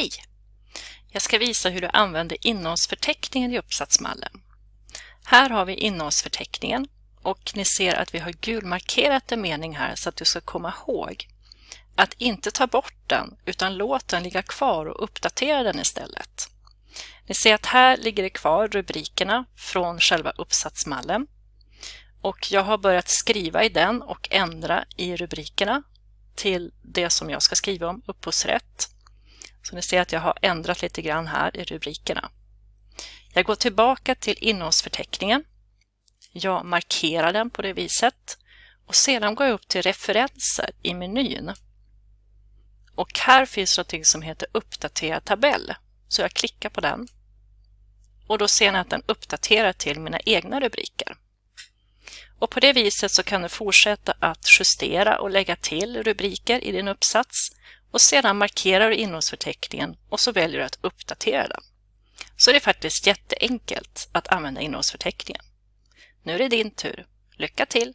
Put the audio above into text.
Hej! Jag ska visa hur du använder innehållsförteckningen i uppsatsmallen. Här har vi innehållsförteckningen och ni ser att vi har gulmarkerat en mening här så att du ska komma ihåg att inte ta bort den utan låt den ligga kvar och uppdatera den istället. Ni ser att här ligger det kvar rubrikerna från själva uppsatsmallen och jag har börjat skriva i den och ändra i rubrikerna till det som jag ska skriva om, upphovsrätt. Så ni ser att jag har ändrat lite grann här i rubrikerna. Jag går tillbaka till innehållsförteckningen. Jag markerar den på det viset och sedan går jag upp till referenser i menyn. Och här finns något som heter uppdatera tabell. Så jag klickar på den. Och då ser ni att den uppdaterar till mina egna rubriker. Och på det viset så kan du fortsätta att justera och lägga till rubriker i din uppsats och sedan markerar du innehållsförteckningen och så väljer du att uppdatera den. Så det är faktiskt jätteenkelt att använda innehållsförteckningen. Nu är det din tur. Lycka till!